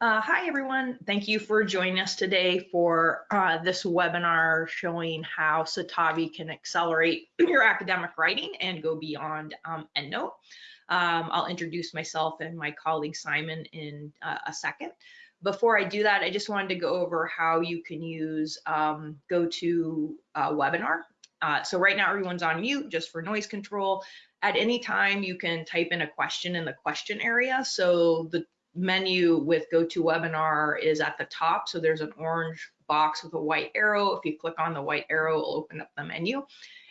Uh, hi, everyone. Thank you for joining us today for uh, this webinar showing how Citavi can accelerate your academic writing and go beyond um, EndNote. Um, I'll introduce myself and my colleague Simon in uh, a second. Before I do that, I just wanted to go over how you can use um, GoToWebinar. Uh, so right now everyone's on mute just for noise control. At any time, you can type in a question in the question area. So the menu with GoToWebinar is at the top. So there's an orange box with a white arrow. If you click on the white arrow, it'll open up the menu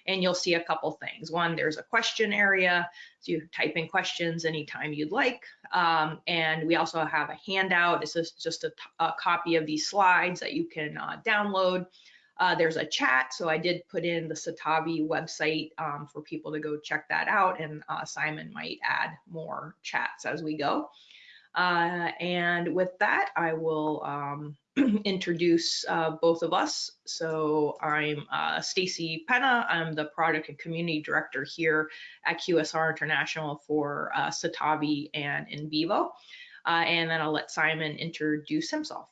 and you'll see a couple things. One, there's a question area. So you type in questions anytime you'd like. Um, and we also have a handout. This is just a, a copy of these slides that you can uh, download. Uh, there's a chat, so I did put in the Citavi website um, for people to go check that out, and uh, Simon might add more chats as we go. Uh, and with that, I will um, introduce uh, both of us. So I'm uh, Stacy Penna. I'm the product and community director here at QSR International for uh, Citavi and NVivo. Uh, and then I'll let Simon introduce himself.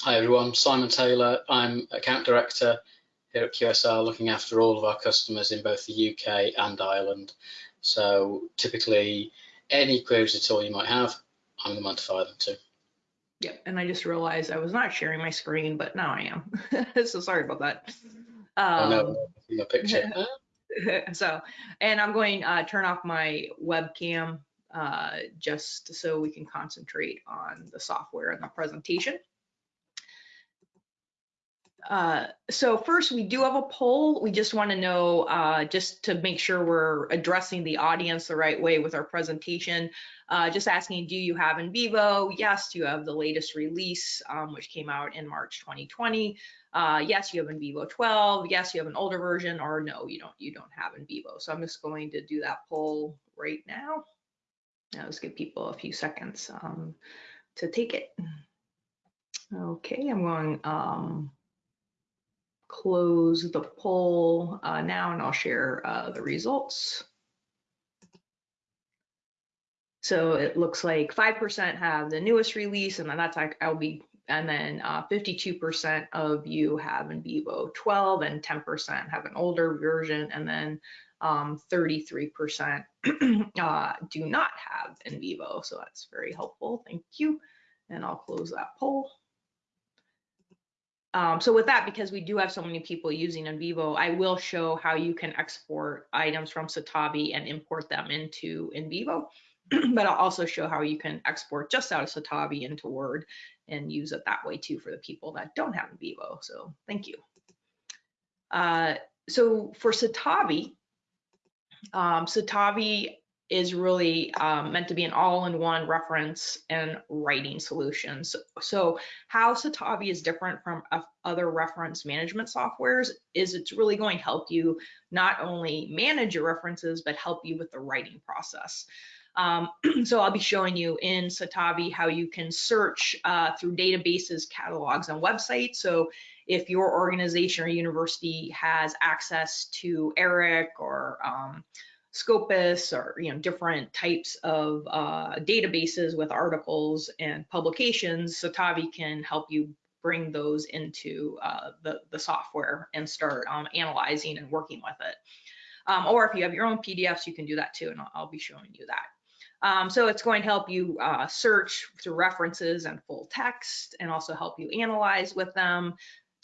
Hi everyone, Simon Taylor. I'm account director here at QSR looking after all of our customers in both the UK and Ireland. So typically any queries at all you might have, I'm the man to fire them to. Yep, and I just realized I was not sharing my screen, but now I am. so sorry about that. Um, oh no, um, picture. so, and I'm going to uh, turn off my webcam uh, just so we can concentrate on the software and the presentation. Uh, so first, we do have a poll. We just want to know, uh, just to make sure we're addressing the audience the right way with our presentation, uh, just asking, do you have NVivo? Yes, you have the latest release, um, which came out in March 2020. Uh, yes, you have NVivo 12. Yes, you have an older version, or no, you don't. You don't have NVivo. So I'm just going to do that poll right now. Now, let's give people a few seconds um, to take it. Okay, I'm going. Um, close the poll uh, now and I'll share uh, the results. So it looks like 5% have the newest release and then that's like I'll be and then 52% uh, of you have NVivo 12 and 10% have an older version and then 33% um, uh, do not have NVivo So that's very helpful. Thank you. And I'll close that poll. Um, so with that, because we do have so many people using NVivo, I will show how you can export items from Citavi and import them into NVivo. but I'll also show how you can export just out of Citavi into Word and use it that way too for the people that don't have NVivo. So thank you. Uh, so for Citavi, um, Citavi is really um, meant to be an all-in-one reference and writing solution. So, so how Citavi is different from other reference management softwares is it's really going to help you not only manage your references, but help you with the writing process. Um, so I'll be showing you in Citavi how you can search uh, through databases, catalogs, and websites. So if your organization or university has access to ERIC or um, Scopus or you know different types of uh, databases with articles and publications, Citavi can help you bring those into uh, the, the software and start um, analyzing and working with it. Um, or if you have your own PDFs, you can do that too, and I'll, I'll be showing you that. Um, so it's going to help you uh, search through references and full text and also help you analyze with them,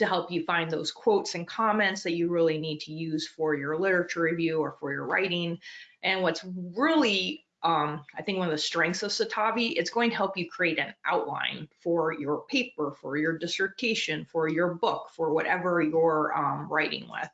to help you find those quotes and comments that you really need to use for your literature review or for your writing. And what's really, um, I think one of the strengths of Citavi, it's going to help you create an outline for your paper, for your dissertation, for your book, for whatever you're um, writing with.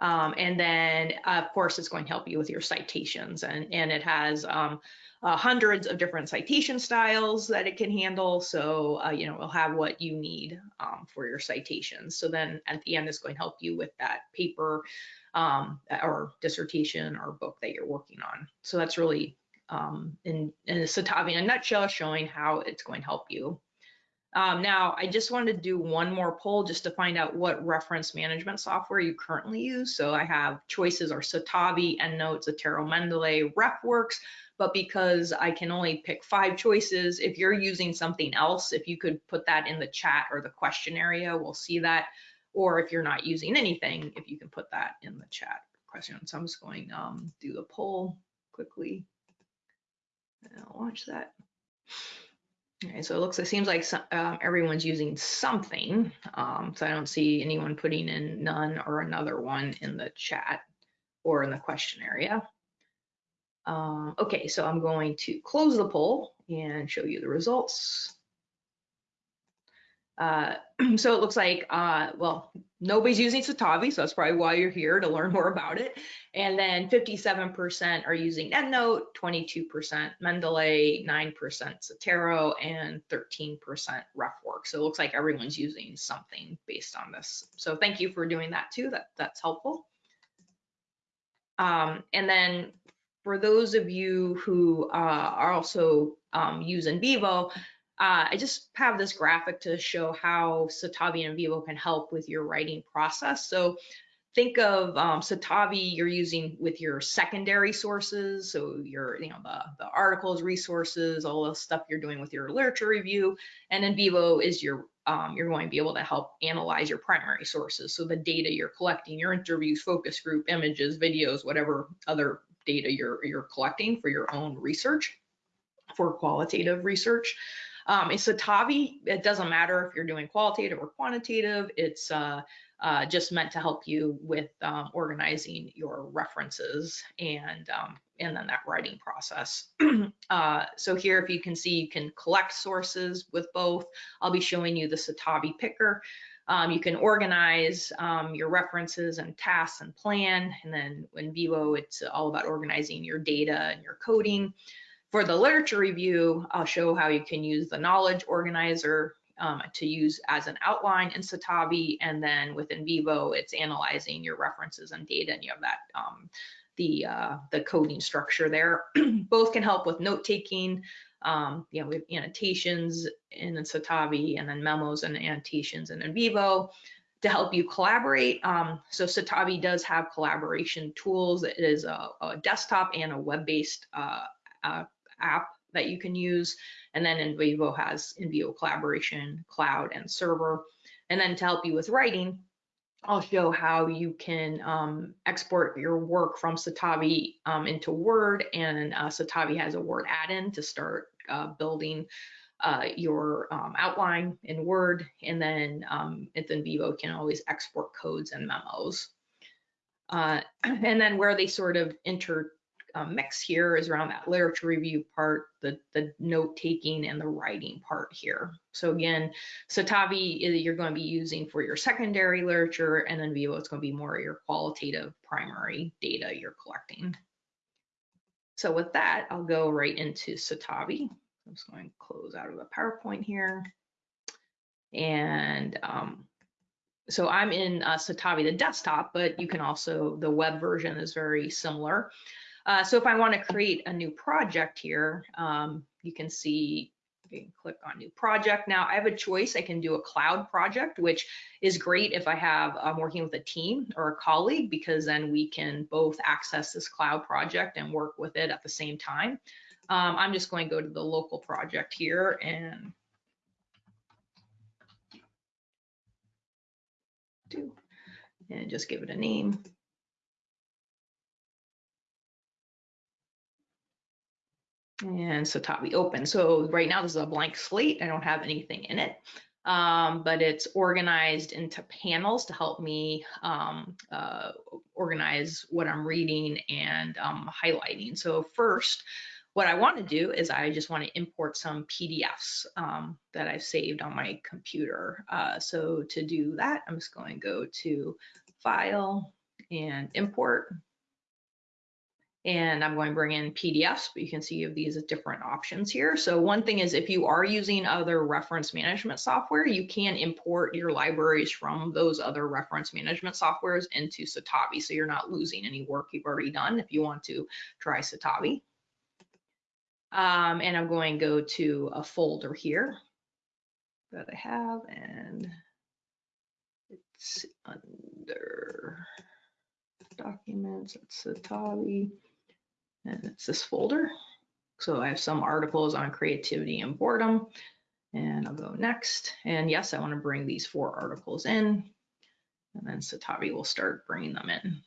Um, and then, of course, it's going to help you with your citations. And, and it has um, uh, hundreds of different citation styles that it can handle. So, uh, you know, it'll have what you need um, for your citations. So then at the end, it's going to help you with that paper um, or dissertation or book that you're working on. So that's really um, in, in in a nutshell showing how it's going to help you. Um, now, I just wanted to do one more poll just to find out what reference management software you currently use. So I have choices are Citavi, EndNote, Zotero, Mendeley, RefWorks, but because I can only pick five choices, if you're using something else, if you could put that in the chat or the question area, we'll see that. Or if you're not using anything, if you can put that in the chat question. So I'm just going um do the poll quickly. And I'll watch that. Okay, so it looks, it seems like um, everyone's using something. Um, so I don't see anyone putting in none or another one in the chat or in the question area. Um, okay, so I'm going to close the poll and show you the results. Uh, so it looks like, uh, well, nobody's using Citavi, so that's probably why you're here to learn more about it. And then 57% are using EndNote, 22% Mendeley, 9% Zotero, and 13% RefWorks. So it looks like everyone's using something based on this. So thank you for doing that too. That that's helpful. Um, and then for those of you who uh, are also um, use NVivo, uh, I just have this graphic to show how Citavi and NVivo can help with your writing process. So think of um, Citavi you're using with your secondary sources. So your, you know, the, the articles, resources, all the stuff you're doing with your literature review. And then NVivo is your, um, you're going to be able to help analyze your primary sources. So the data you're collecting, your interviews, focus group, images, videos, whatever other data you're, you're collecting for your own research, for qualitative research. Um, Citavi, it doesn't matter if you're doing qualitative or quantitative. It's uh, uh, just meant to help you with um, organizing your references and um, and then that writing process. uh, so here, if you can see, you can collect sources with both. I'll be showing you the Citavi picker. Um, you can organize um, your references and tasks and plan. And then in NVivo, it's all about organizing your data and your coding. For the literature review, I'll show how you can use the knowledge organizer um, to use as an outline in Citavi, and then within NVivo, it's analyzing your references and data, and you have that um, the uh, the coding structure there. Both can help with note taking. Um, you know, we have annotations in Citavi, and then memos and annotations in NVivo to help you collaborate. Um, so Citavi does have collaboration tools. It is a, a desktop and a web-based uh, uh, app that you can use. And then NVivo has NVivo collaboration, cloud, and server. And then to help you with writing, I'll show how you can um, export your work from Citavi um, into Word, and uh, Citavi has a Word add-in to start uh, building uh, your um, outline in Word, and then um, NVivo can always export codes and memos. Uh, and then where they sort of inter um, mix here is around that literature review part, the, the note taking and the writing part here. So again, Citavi you're going to be using for your secondary literature and then NVivo it's going to be more your qualitative primary data you're collecting. So with that, I'll go right into Citavi. I'm just going to close out of the PowerPoint here. And um, so I'm in uh, Citavi, the desktop, but you can also, the web version is very similar. Uh, so if I want to create a new project here, um, you can see you can click on new project. Now I have a choice. I can do a cloud project, which is great if I have I'm working with a team or a colleague because then we can both access this cloud project and work with it at the same time. Um, I'm just going to go to the local project here and do and just give it a name. And Citavi open. So right now this is a blank slate. I don't have anything in it, um, but it's organized into panels to help me um, uh, organize what I'm reading and um, highlighting. So first, what I want to do is I just want to import some PDFs um, that I've saved on my computer. Uh, so to do that, I'm just going to go to File and Import and I'm going to bring in PDFs, but you can see you have these different options here. So one thing is if you are using other reference management software, you can import your libraries from those other reference management softwares into Citavi. So you're not losing any work you've already done if you want to try Citavi. Um, and I'm going to go to a folder here. that I have and it's under documents, it's Citavi, and it's this folder. So I have some articles on creativity and boredom, and I'll go next. And yes, I want to bring these four articles in, and then Citavi will start bringing them in.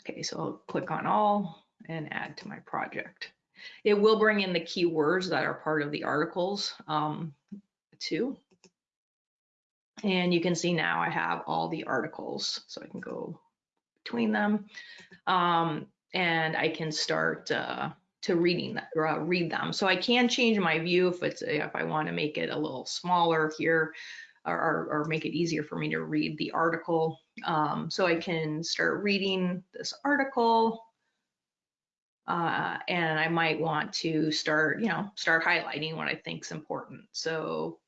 Okay, so I'll click on all and add to my project. It will bring in the keywords that are part of the articles um, too. And you can see now I have all the articles, so I can go between them. Um, and I can start uh, to reading that, uh, read them. So I can change my view if it's if I want to make it a little smaller here or, or, make it easier for me to read the article. Um, so I can start reading this article uh, and I might want to start, you know, start highlighting what I think is important. So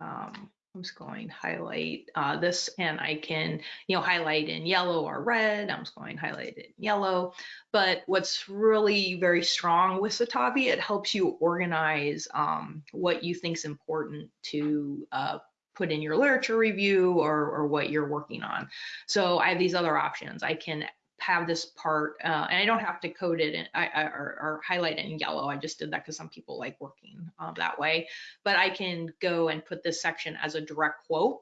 um, I'm just going to highlight uh, this and I can, you know, highlight in yellow or red. I'm just going to highlight it in yellow. But what's really very strong with Citavi, it helps you organize um, what you think is important to uh, put in your literature review or, or what you're working on. So I have these other options. I can have this part, uh, and I don't have to code it in, I, I, or, or, highlight it in yellow. I just did that because some people like working uh, that way. But I can go and put this section as a direct quote.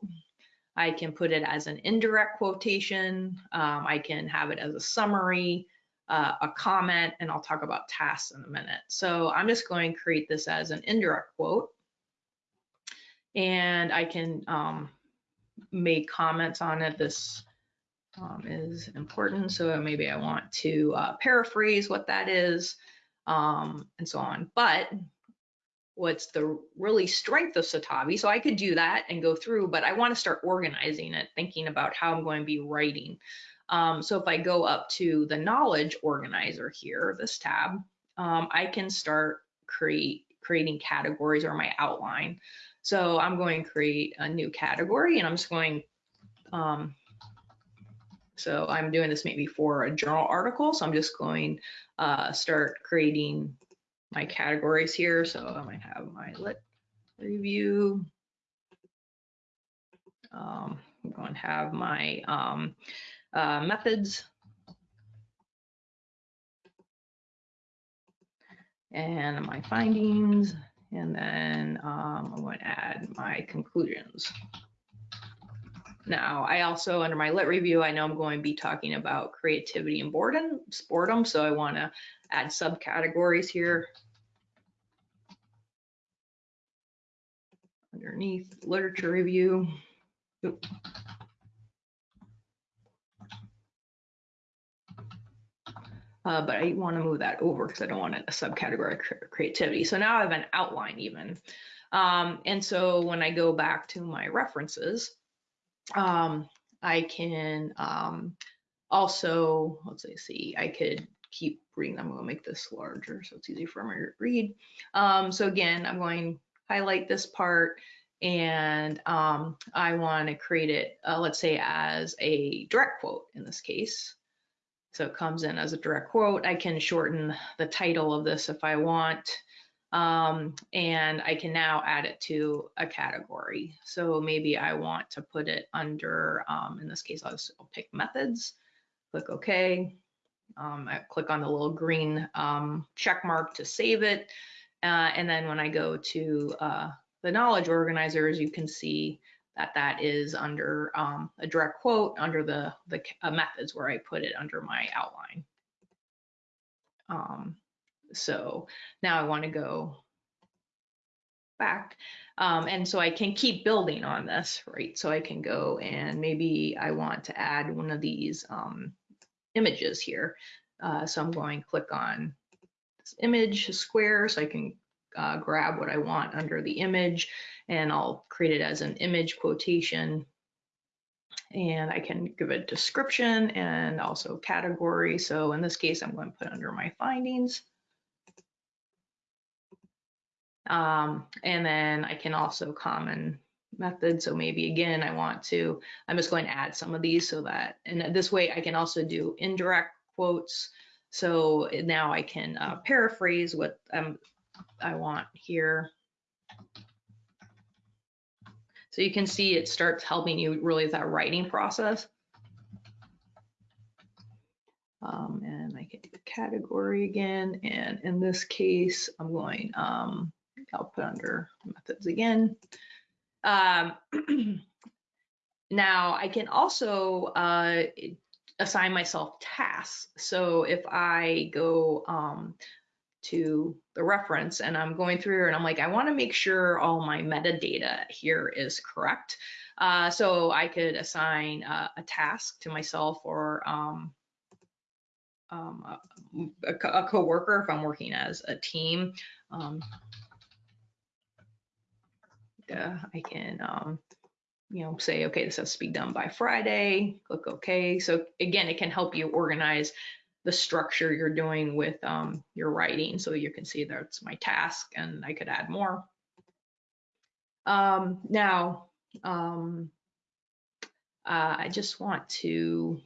I can put it as an indirect quotation. Um, I can have it as a summary, uh, a comment, and I'll talk about tasks in a minute. So I'm just going to create this as an indirect quote. And I can um, make comments on it. This um, is important. So maybe I want to uh, paraphrase what that is um, and so on. But what's the really strength of Citavi? So I could do that and go through, but I want to start organizing it, thinking about how I'm going to be writing. Um, so if I go up to the knowledge organizer here, this tab, um, I can start create creating categories or my outline. So I'm going to create a new category and I'm just going um, so I'm doing this maybe for a journal article. So I'm just going uh, start creating my categories here. So I might have my lit review. Um, I'm going to have my um, uh, methods. And my findings, and then um, I'm going to add my conclusions. Now, I also, under my lit review, I know I'm going to be talking about creativity and boredom, boredom so I want to add subcategories here. Underneath literature review. Uh, but I want to move that over because I don't want it a subcategory creativity. So now I have an outline even. Um, and so when I go back to my references, um, I can um, also, let's see, I could keep reading. I'm going to make this larger so it's easy for me to read. Um, so again, I'm going to highlight this part and um, I want to create it, uh, let's say, as a direct quote in this case. So it comes in as a direct quote. I can shorten the title of this if I want. Um, and I can now add it to a category. So maybe I want to put it under, um, in this case, I'll, just, I'll pick methods, click OK. Um, I click on the little green um, check mark to save it. Uh, and then when I go to uh, the knowledge organizers, you can see that that is under um, a direct quote under the, the uh, methods where I put it under my outline. Um, so now I want to go back. Um, and so I can keep building on this, right? So I can go and maybe I want to add one of these um, images here. Uh, so I'm going to click on this image square so I can uh, grab what I want under the image and I'll create it as an image quotation and I can give a description and also category. So in this case, I'm going to put under my findings. Um, and then I can also comment method. So maybe again, I want to, I'm just going to add some of these so that, and this way I can also do indirect quotes. So now I can uh, paraphrase what um, I want here. So you can see it starts helping you really with that writing process. Um, and I can do category again. And in this case, I'm going, um, I'll put under methods again. Um, now I can also uh, assign myself tasks. So if I go um, to the reference and I'm going through and I'm like, I want to make sure all my metadata here is correct. Uh, so I could assign uh, a task to myself or um, um, a, a co-worker if I'm working as a team. Um, I can, um, you know, say, okay, this has to be done by Friday, click OK. So again, it can help you organize the structure you're doing with um, your writing. So you can see that's my task and I could add more. Um, now, um, uh, I just want to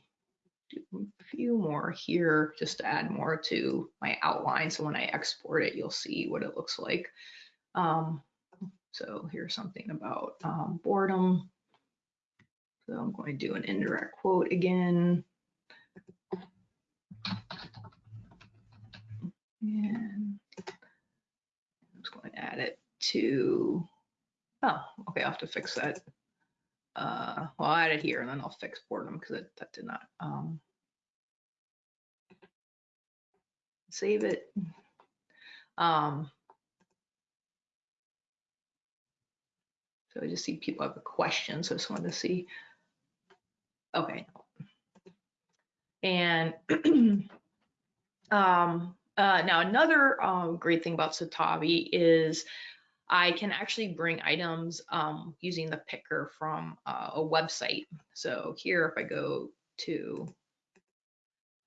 do a few more here just to add more to my outline. So when I export it, you'll see what it looks like. Um, so here's something about um, boredom. So I'm going to do an indirect quote again. And I'm just going to add it to, oh, okay, I'll have to fix that. Uh, well, I'll add it here and then I'll fix boredom because that did not um, save it. Um, so I just see people have a question, so I just wanted to see. Okay. And um, uh, now another um, great thing about Citavi is I can actually bring items um, using the picker from uh, a website. So here, if I go to,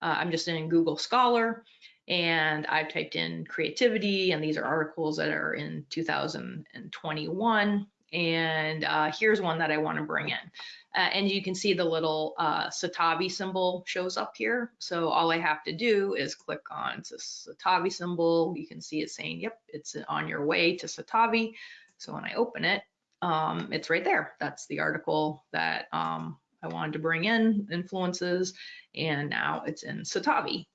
uh, I'm just in Google Scholar and I've typed in creativity and these are articles that are in 2021. And uh, here's one that I want to bring in. Uh, and you can see the little uh, Citavi symbol shows up here. So all I have to do is click on Citavi symbol. You can see it saying, yep, it's on your way to Citavi. So when I open it, um, it's right there. That's the article that um, I wanted to bring in, influences, and now it's in Citavi.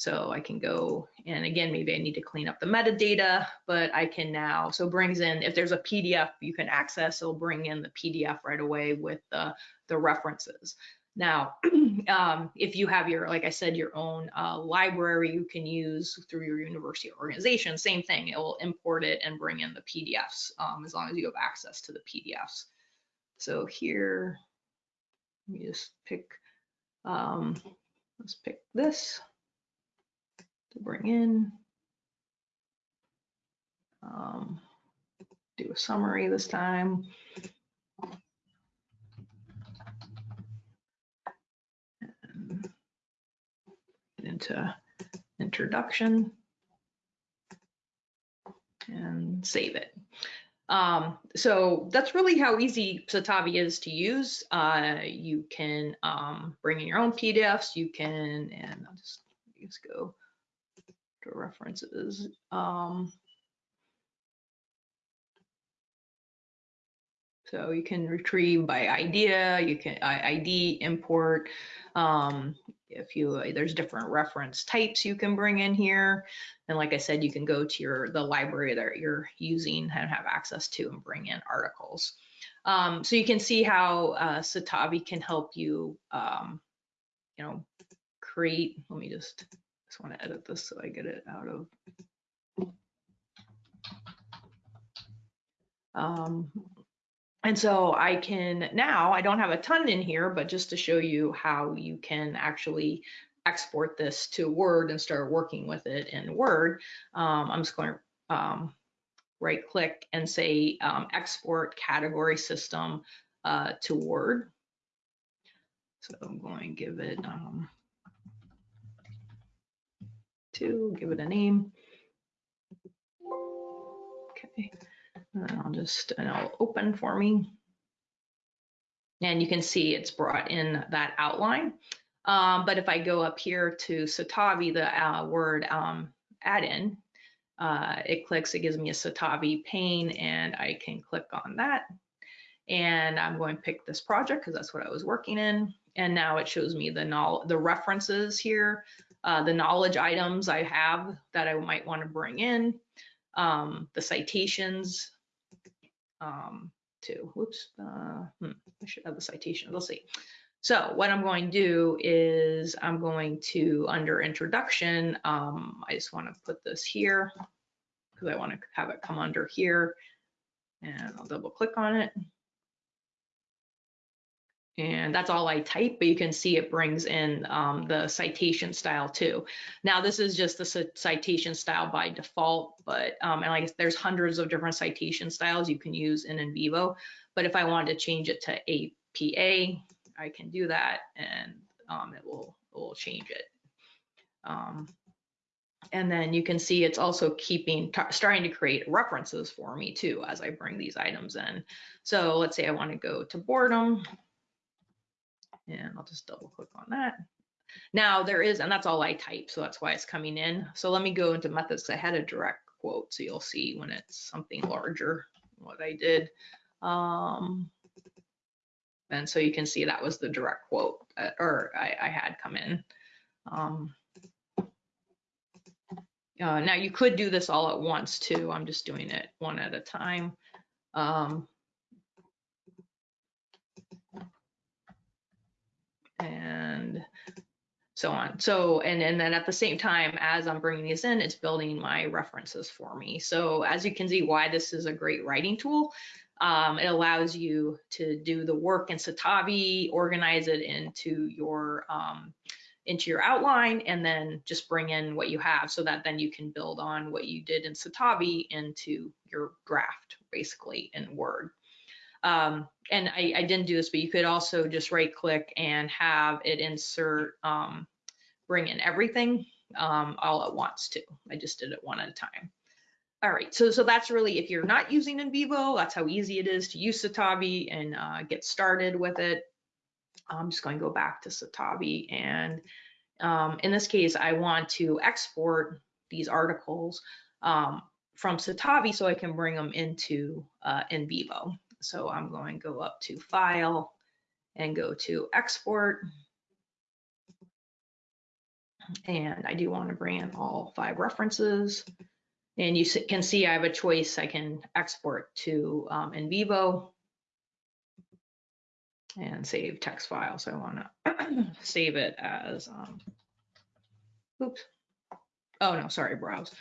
So I can go, and again, maybe I need to clean up the metadata, but I can now, so brings in, if there's a PDF you can access, it'll bring in the PDF right away with the, the references. Now, um, if you have your, like I said, your own uh, library you can use through your university organization, same thing, it will import it and bring in the PDFs um, as long as you have access to the PDFs. So here, let me just pick, um, let's pick this to bring in. Um, do a summary this time. And into introduction and save it. Um, so that's really how easy Citavi is to use. Uh, you can um, bring in your own PDFs. You can, and I'll just, just go to references. Um, so you can retrieve by idea, you can ID import. Um, if you there's different reference types you can bring in here, and like I said, you can go to your the library that you're using and have access to and bring in articles. Um, so you can see how uh, Citavi can help you, um, you know, create. Let me just just want to edit this so I get it out of. Um, and so I can now, I don't have a ton in here, but just to show you how you can actually export this to Word and start working with it in Word, um, I'm just going to um, right click and say um, export category system uh, to Word. So I'm going to give it um, to give it a name. Okay, and I'll just, and I'll open for me. And you can see it's brought in that outline. Um, but if I go up here to Citavi, the uh, word um, add-in, uh, it clicks, it gives me a Citavi pane and I can click on that. And I'm going to pick this project because that's what I was working in. And now it shows me the, the references here, uh, the knowledge items I have that I might want to bring in, um, the citations um, to, whoops, uh, hmm, I should have the citation, let's see. So what I'm going to do is I'm going to, under introduction, um, I just want to put this here because I want to have it come under here and I'll double click on it. And that's all I type, but you can see it brings in um, the citation style too. Now this is just the citation style by default, but um, and like there's hundreds of different citation styles you can use in NVivo. But if I wanted to change it to APA, I can do that and um, it will it will change it. Um, and then you can see it's also keeping starting to create references for me too as I bring these items in. So let's say I want to go to boredom and I'll just double click on that. Now there is, and that's all I type, so that's why it's coming in. So let me go into methods. I had a direct quote, so you'll see when it's something larger what I did. Um, and so you can see that was the direct quote, or I, I, had come in. Um, uh, now you could do this all at once too. I'm just doing it one at a time. Um, so on. So, and, and then at the same time, as I'm bringing these in, it's building my references for me. So as you can see why this is a great writing tool, um, it allows you to do the work in Citavi, organize it into your um, into your outline, and then just bring in what you have so that then you can build on what you did in Citavi into your draft, basically in Word. Um, and I, I, didn't do this, but you could also just right click and have it insert, um, bring in everything um, all at once too. I just did it one at a time. All right, so so that's really if you're not using NVivo, that's how easy it is to use Citavi and uh, get started with it. I'm just going to go back to Citavi and um, in this case, I want to export these articles um, from Citavi so I can bring them into uh, NVivo. So I'm going to go up to File and go to Export. And I do want to bring in all five references. And you can see I have a choice. I can export to um, NVivo and save text file. So I want to save it as, um, oops. Oh no, sorry, browse.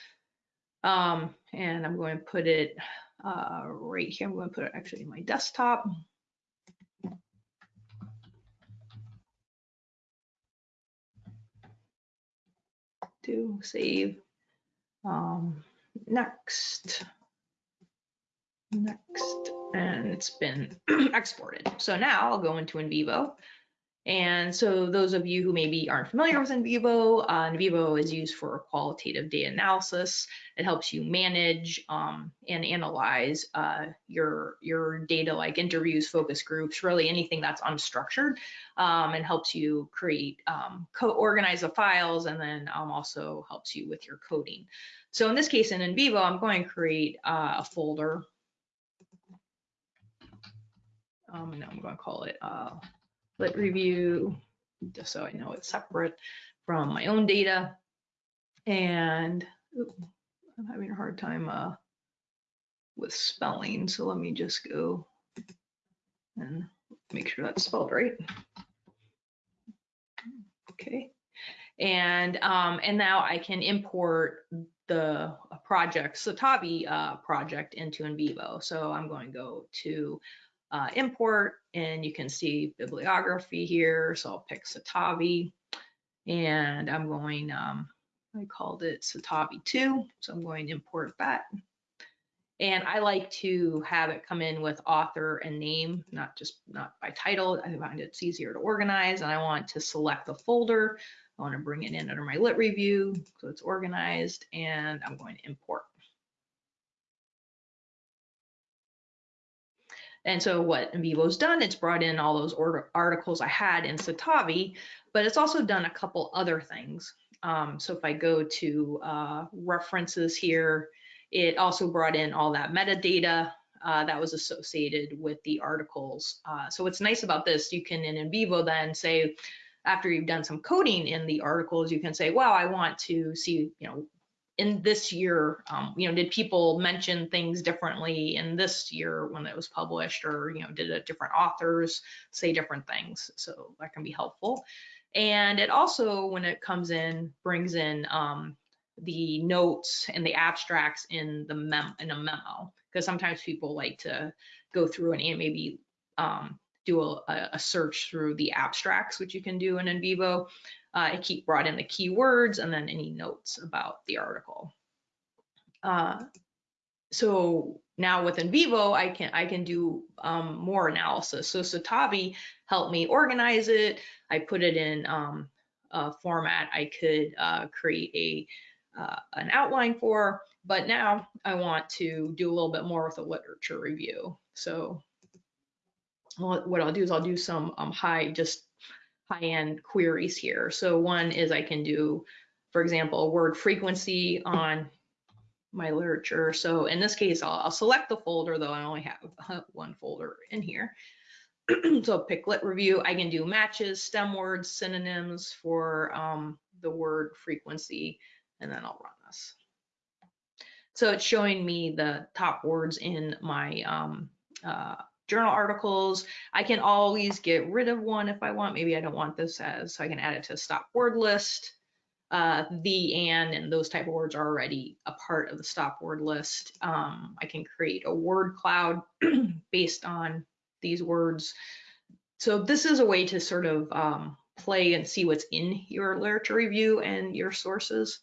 Um, and I'm going to put it uh, right here. I'm going to put it actually in my desktop. Do save. Um, next. Next. And it's been exported. So now I'll go into NVivo and so those of you who maybe aren't familiar with NVivo, uh, NVivo is used for qualitative data analysis. It helps you manage um, and analyze uh, your, your data like interviews, focus groups, really anything that's unstructured um, and helps you create, um, organize the files and then um, also helps you with your coding. So in this case in NVivo, I'm going to create uh, a folder. Um, and I'm going to call it uh, lit review, just so I know it's separate from my own data. And oops, I'm having a hard time uh, with spelling, so let me just go and make sure that's spelled right. Okay. And um, and now I can import the project, Citavi uh, project into NVivo. So I'm going to go to uh, import and you can see bibliography here. So I'll pick Citavi and I'm going, um, I called it Citavi 2. So I'm going to import that. And I like to have it come in with author and name, not just not by title. I find it's easier to organize and I want to select the folder. I want to bring it in under my lit review so it's organized and I'm going to import. And so what NVivo's done, it's brought in all those articles I had in Citavi, but it's also done a couple other things. Um, so if I go to uh, references here, it also brought in all that metadata uh, that was associated with the articles. Uh, so what's nice about this, you can in NVivo then say, after you've done some coding in the articles, you can say, well, I want to see, you know, in this year, um, you know, did people mention things differently in this year when it was published or, you know, did different authors say different things? So that can be helpful. And it also, when it comes in, brings in um, the notes and the abstracts in the mem in a memo because sometimes people like to go through and maybe um, do a, a, search through the abstracts, which you can do in NVivo. Uh, it keep brought in the keywords and then any notes about the article. Uh, so now with NVivo, I can I can do um, more analysis. So Citavi helped me organize it. I put it in um, a format I could uh, create a uh, an outline for, but now I want to do a little bit more with a literature review. So what I'll do is I'll do some um, high, just high-end queries here. So one is I can do, for example, word frequency on my literature. So in this case, I'll, I'll select the folder, though I only have one folder in here. so pick lit review, I can do matches, stem words, synonyms for um, the word frequency and then I'll run this. So it's showing me the top words in my um, uh, journal articles. I can always get rid of one if I want. Maybe I don't want this as, so I can add it to a stop word list. Uh, the, and, and those type of words are already a part of the stop word list. Um, I can create a word cloud based on these words. So this is a way to sort of um, play and see what's in your literature review and your sources.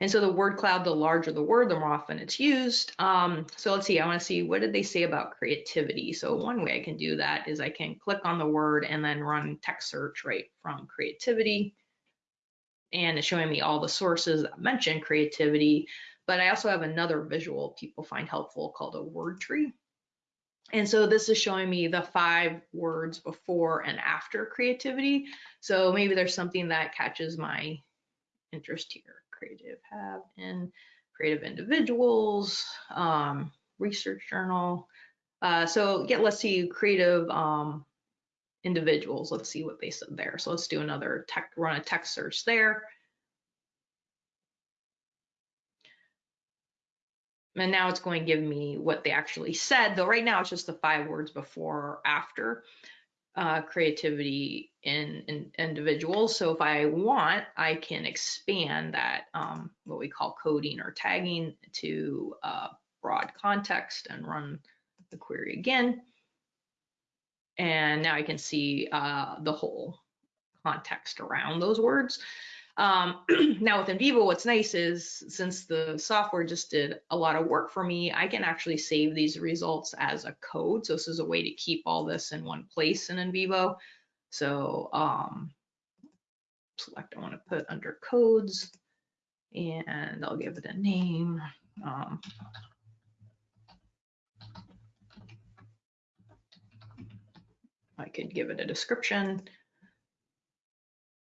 And so the word cloud, the larger the word, the more often it's used. Um, so let's see, I wanna see, what did they say about creativity? So one way I can do that is I can click on the word and then run text search right from creativity. And it's showing me all the sources that mention creativity, but I also have another visual people find helpful called a word tree. And so this is showing me the five words before and after creativity. So maybe there's something that catches my interest here creative have in creative individuals, um, research journal. Uh, so yeah, let's see creative um, individuals. Let's see what they said there. So let's do another tech, run a text search there. And now it's going to give me what they actually said, though right now it's just the five words before or after uh, creativity in, in, individuals. So if I want, I can expand that, um, what we call coding or tagging to uh, broad context and run the query again. And now I can see uh, the whole context around those words. Um, now with NVivo, what's nice is since the software just did a lot of work for me, I can actually save these results as a code. So this is a way to keep all this in one place in NVivo. So um, select I want to put under codes and I'll give it a name. Um, I could give it a description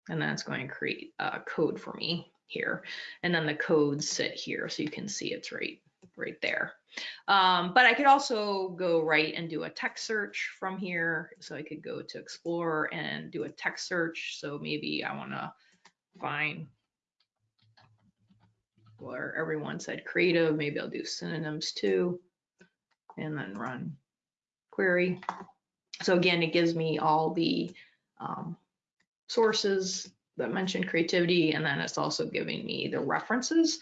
and that's going to create a code for me here. And then the codes sit here so you can see it's right, right there. Um, but I could also go right and do a text search from here. So I could go to Explorer and do a text search. So maybe I want to find where everyone said creative. Maybe I'll do synonyms too. And then run query. So again, it gives me all the um, sources that mention creativity, and then it's also giving me the references.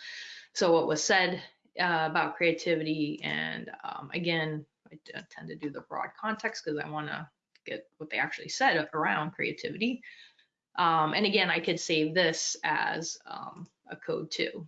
So what was said uh, about creativity, and um, again, I tend to do the broad context because I want to get what they actually said around creativity. Um, and again, I could save this as um, a code too.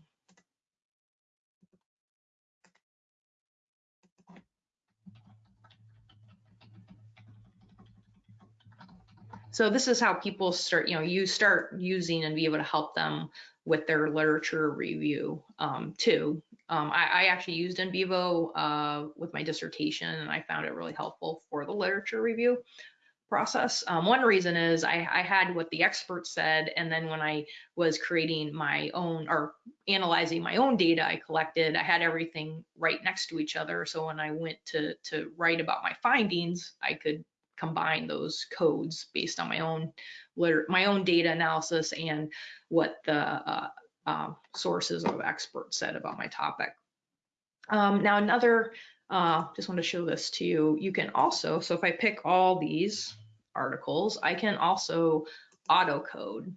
So this is how people start, you know, you start using and be able to help them with their literature review um, too. Um, I, I, actually used NVivo uh, with my dissertation and I found it really helpful for the literature review process. Um, one reason is I, I, had what the experts said, and then when I was creating my own or analyzing my own data I collected, I had everything right next to each other. So when I went to to write about my findings, I could combine those codes based on my own my own data analysis and what the uh, uh, sources of experts said about my topic. Um, now another, uh, just want to show this to you. You can also, so if I pick all these articles, I can also auto code.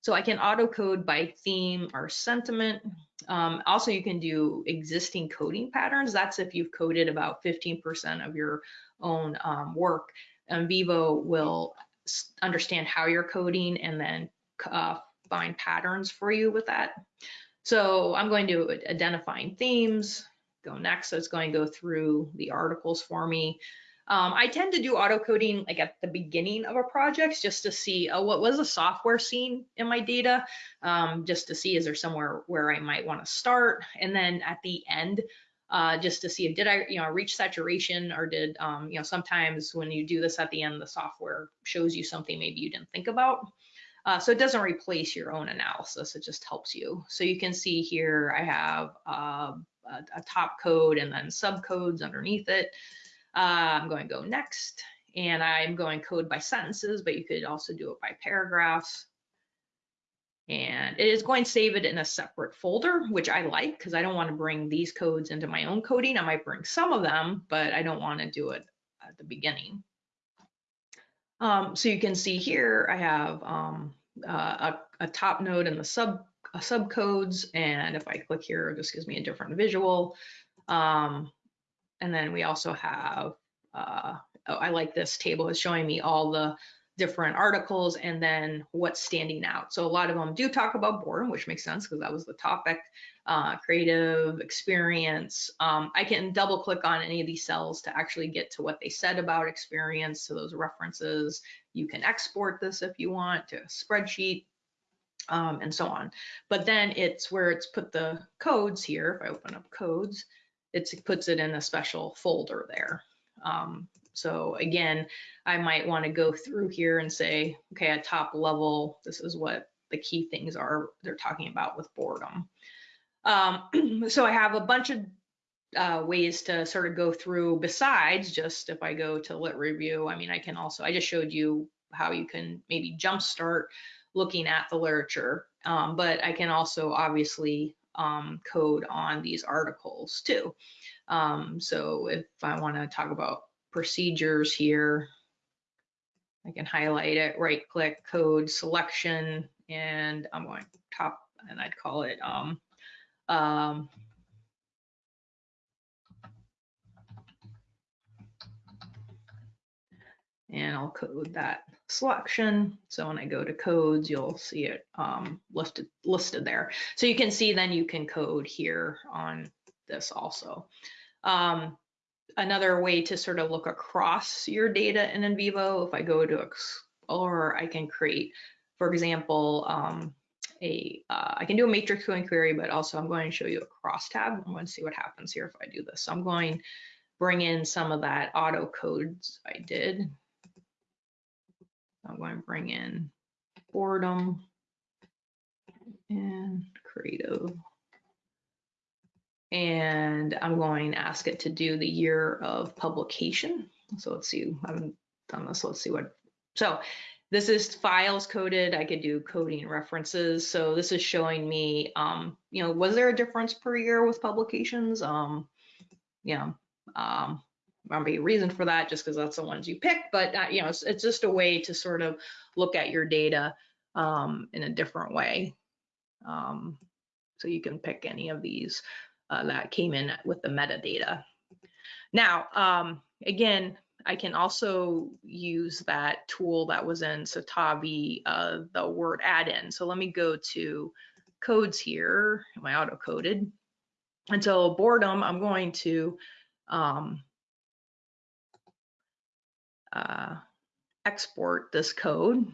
So I can auto code by theme or sentiment. Um, also, you can do existing coding patterns. That's if you've coded about 15% of your own um, work. NVivo will understand how you're coding and then uh, find patterns for you with that. So I'm going to identifying themes, go next. So it's going to go through the articles for me. Um, I tend to do auto coding like at the beginning of a project just to see oh, what was the software scene in my data, um, just to see is there somewhere where I might want to start. And then at the end, uh, just to see if did I, you know, reach saturation or did, um, you know, sometimes when you do this at the end, the software shows you something maybe you didn't think about. Uh, so it doesn't replace your own analysis, it just helps you. So you can see here I have uh, a, a, top code and then subcodes underneath it. Uh, I'm going to go next and I'm going code by sentences, but you could also do it by paragraphs and it is going to save it in a separate folder, which I like because I don't want to bring these codes into my own coding. I might bring some of them, but I don't want to do it at the beginning. Um, so you can see here, I have um, uh, a, a, top node and the sub uh, subcodes. And if I click here, this gives me a different visual. Um, and then we also have, uh, oh, I like this table. It's showing me all the different articles and then what's standing out. So a lot of them do talk about boredom, which makes sense because that was the topic, uh, creative experience. Um, I can double click on any of these cells to actually get to what they said about experience, to those references. You can export this if you want to a spreadsheet um, and so on. But then it's where it's put the codes here. If I open up codes, it puts it in a special folder there. Um, so again, I might want to go through here and say, okay, at top level, this is what the key things are they're talking about with boredom. Um, so I have a bunch of uh, ways to sort of go through besides just if I go to lit review, I mean, I can also, I just showed you how you can maybe jumpstart looking at the literature, um, but I can also obviously um, code on these articles too. Um, so if I want to talk about procedures here. I can highlight it, right click, code selection, and I'm going top, and I'd call it um, um, and I'll code that selection. So when I go to codes, you'll see it um, listed, listed there. So you can see then you can code here on this also. Um, another way to sort of look across your data in NVivo, if I go to Explore, I can create, for example, um, a, uh, I can do a matrix query, but also I'm going to show you a crosstab. I'm going to see what happens here if I do this. So I'm going bring in some of that auto codes I did. I'm going to bring in boredom and creative and I'm going to ask it to do the year of publication. So let's see, I haven't done this, let's see what, so this is files coded, I could do coding references. So this is showing me, um, you know, was there a difference per year with publications? Um, you know, um, might be a reason for that just because that's the ones you pick, but uh, you know, it's, it's just a way to sort of look at your data um, in a different way. Um, so you can pick any of these uh, that came in with the metadata. Now, um, again, I can also use that tool that was in Citavi, uh, the word add-in. So let me go to codes here, I auto-coded? Until boredom, I'm going to um, uh, export this code.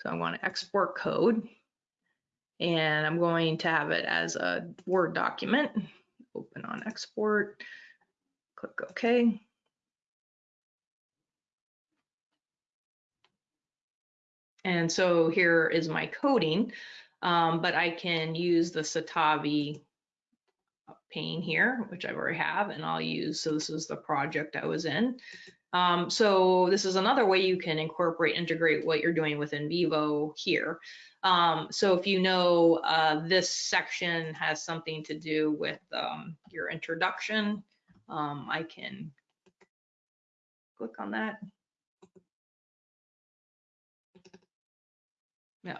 So I want to export code and I'm going to have it as a Word document. Open on export, click OK. And so here is my coding, um, but I can use the Citavi pane here, which I already have, and I'll use, so this is the project I was in. Um, so this is another way you can incorporate, integrate what you're doing with NVivo here. Um, so if you know uh, this section has something to do with um, your introduction, um, I can click on that.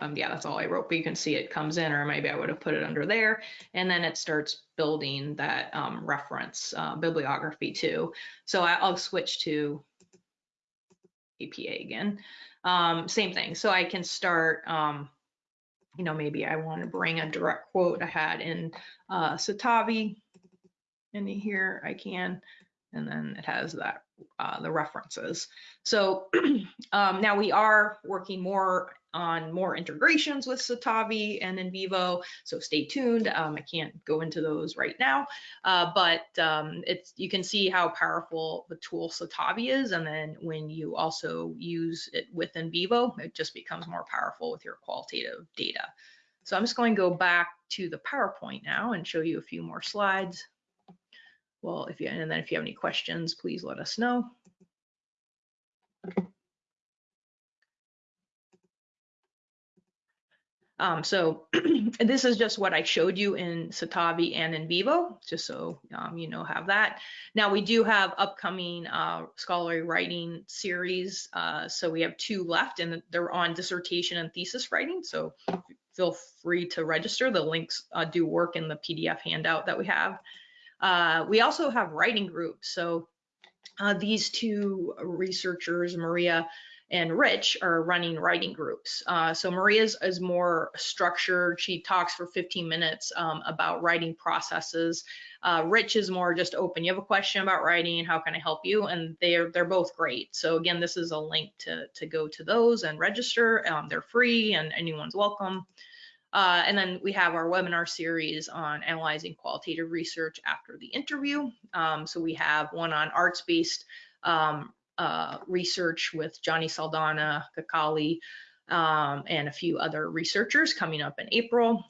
Um, yeah, that's all I wrote, but you can see it comes in, or maybe I would have put it under there. And then it starts building that um, reference uh, bibliography too. So I, will switch to APA again. Um, same thing. So I can start, um, you know, maybe I want to bring a direct quote I had in uh, Citavi. In here I can, and then it has that uh, the references. So um, now we are working more on more integrations with Citavi and NVivo, so stay tuned. Um, I can't go into those right now, uh, but um, it's you can see how powerful the tool Citavi is, and then when you also use it with NVivo, it just becomes more powerful with your qualitative data. So I'm just going to go back to the PowerPoint now and show you a few more slides. Well, if you and then if you have any questions, please let us know. Um, so this is just what I showed you in Citavi and NVivo, just so um, you know have that. Now we do have upcoming uh, scholarly writing series. Uh, so we have two left and they're on dissertation and thesis writing. So feel free to register. The links uh, do work in the PDF handout that we have. Uh, we also have writing groups. So uh, these two researchers, Maria and Rich are running writing groups. Uh, so Maria's is more structured. She talks for 15 minutes um, about writing processes. Uh, Rich is more just open. You have a question about writing, how can I help you? And they're they're both great. So again, this is a link to to go to those and register. Um, they're free and anyone's welcome. Uh, and then we have our webinar series on analyzing qualitative research after the interview. Um, so we have one on arts-based um, uh, research with Johnny Saldana, Kakali, um, and a few other researchers coming up in April.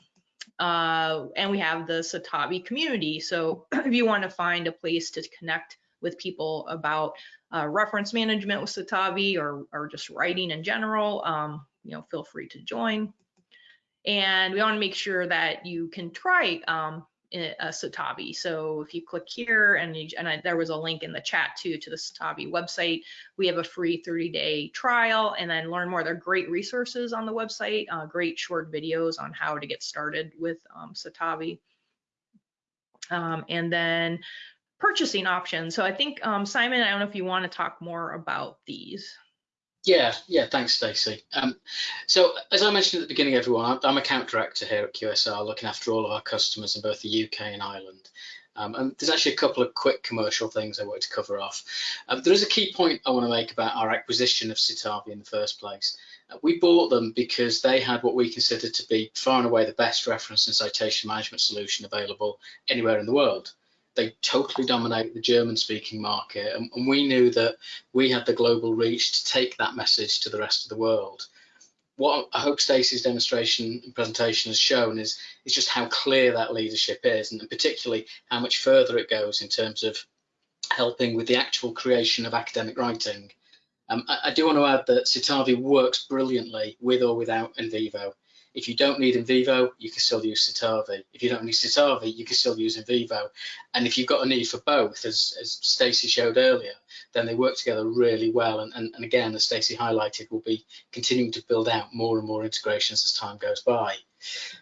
Uh, and we have the Citavi community. So if you want to find a place to connect with people about uh, reference management with Citavi or, or just writing in general, um, you know, feel free to join. And we want to make sure that you can try um, a Citavi. So if you click here and, you, and I, there was a link in the chat too to the Citavi website, we have a free 30 day trial and then learn more. There are great resources on the website, uh, great short videos on how to get started with um, Citavi. Um, and then purchasing options. So I think um, Simon, I don't know if you want to talk more about these. Yeah, yeah, thanks, Stacey. Um, so, as I mentioned at the beginning, everyone, I'm a account director here at QSR, looking after all of our customers in both the UK and Ireland. Um, and there's actually a couple of quick commercial things I want to cover off. Uh, there is a key point I want to make about our acquisition of Citavi in the first place. Uh, we bought them because they had what we considered to be far and away the best reference and citation management solution available anywhere in the world they totally dominate the German speaking market. And, and, we knew that we had the global reach to take that message to the rest of the world. What I hope Stacey's demonstration and presentation has shown is, is just how clear that leadership is, and particularly how much further it goes in terms of helping with the actual creation of academic writing. Um, I, I, do want to add that Citavi works brilliantly with or without NVivo. If you don't need NVivo, you can still use Citavi. If you don't need Citavi, you can still use NVivo. And if you've got a need for both, as, as Stacey showed earlier, then they work together really well. And, and, and again, as Stacey highlighted, we'll be continuing to build out more and more integrations as time goes by.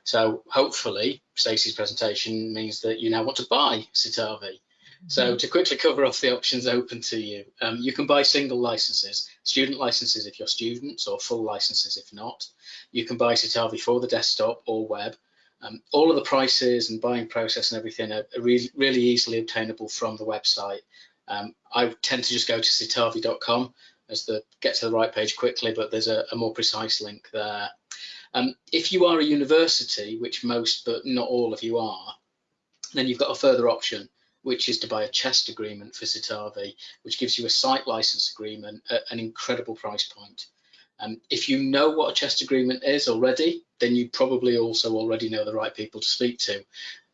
So hopefully, Stacey's presentation means that you now want to buy Citavi. So to quickly cover off the options open to you, um, you can buy single licenses, student licenses if you're students or full licenses if not. You can buy Citavi for the desktop or web. Um, all of the prices and buying process and everything are, are really easily obtainable from the website. Um, I tend to just go to citavi.com as the get to the right page quickly, but there's a, a more precise link there. Um, if you are a university, which most but not all of you are, then you've got a further option, which is to buy a chest agreement for Citavi, which gives you a site license agreement at an incredible price point. Um, if you know what a chest agreement is already, then you probably also already know the right people to speak to.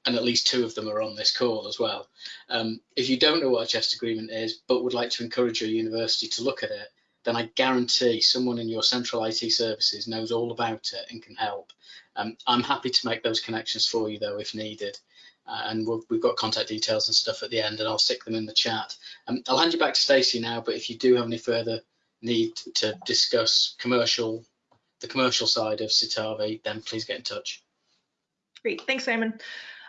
And at least two of them are on this call as well. Um, if you don't know what a chest agreement is, but would like to encourage your university to look at it, then I guarantee someone in your central IT services knows all about it and can help. Um, I'm happy to make those connections for you though if needed. And we have got contact details and stuff at the end and I'll stick them in the chat. Um, I'll hand you back to Stacey now, but if you do have any further need to discuss commercial, the commercial side of Citavi, then please get in touch. Great, thanks, Simon.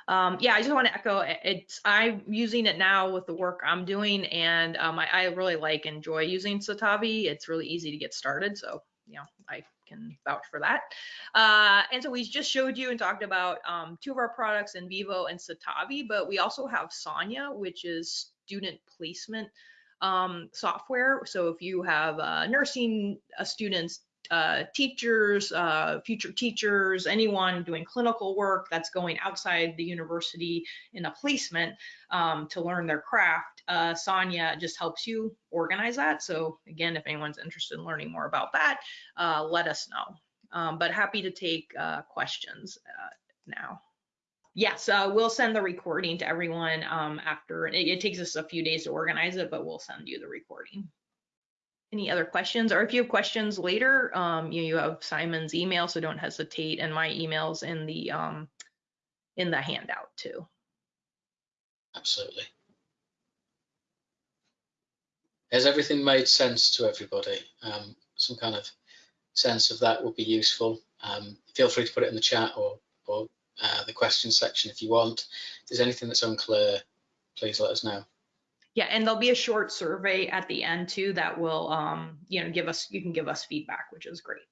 Um, yeah, I just want to echo it's I'm using it now with the work I'm doing, and um, I, I, really like enjoy using Citavi. It's really easy to get started, so you know I can vouch for that. Uh, and so we just showed you and talked about um, two of our products NVivo and Citavi, but we also have Sonia, which is student placement um, software. So if you have uh, nursing uh, students uh, teachers, uh, future teachers, anyone doing clinical work that's going outside the university in a placement um, to learn their craft. Uh, Sonia just helps you organize that. So again, if anyone's interested in learning more about that, uh, let us know. Um, but happy to take uh, questions uh, now. Yes, we'll send the recording to everyone um, after. It, it takes us a few days to organize it, but we'll send you the recording any other questions or if you have questions later um, you, you have simon's email so don't hesitate and my emails in the um, in the handout too absolutely has everything made sense to everybody um, some kind of sense of that would be useful um, feel free to put it in the chat or or uh, the question section if you want if there's anything that's unclear please let us know yeah, and there'll be a short survey at the end too that will, um, you know, give us, you can give us feedback, which is great.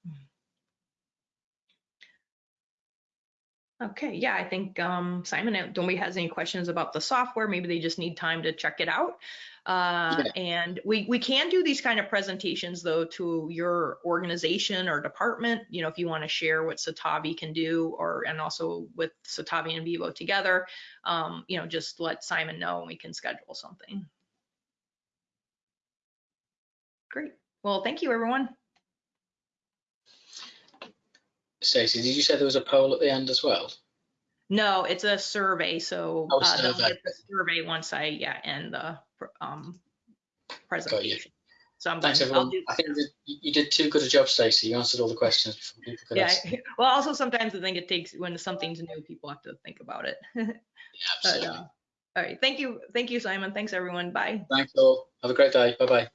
Okay, yeah, I think um, Simon, don't we has any questions about the software? Maybe they just need time to check it out. Uh, yeah. And we, we can do these kind of presentations though to your organization or department, you know, if you want to share what Citavi can do or and also with Citavi and NVivo together, um, you know, just let Simon know and we can schedule something. Great. Well, thank you, everyone. Stacey, did you say there was a poll at the end as well? No, it's a survey. So oh, uh, survey. get the survey once I yeah end the um, presentation. So I'm Thanks, everyone. I think you did too good a job, Stacey. You answered all the questions before people could yeah. ask. Well, also sometimes I think it takes when something's new, people have to think about it. yeah, absolutely. But, uh, all right. Thank you. Thank you, Simon. Thanks, everyone. Bye. Thanks all. Have a great day. Bye bye.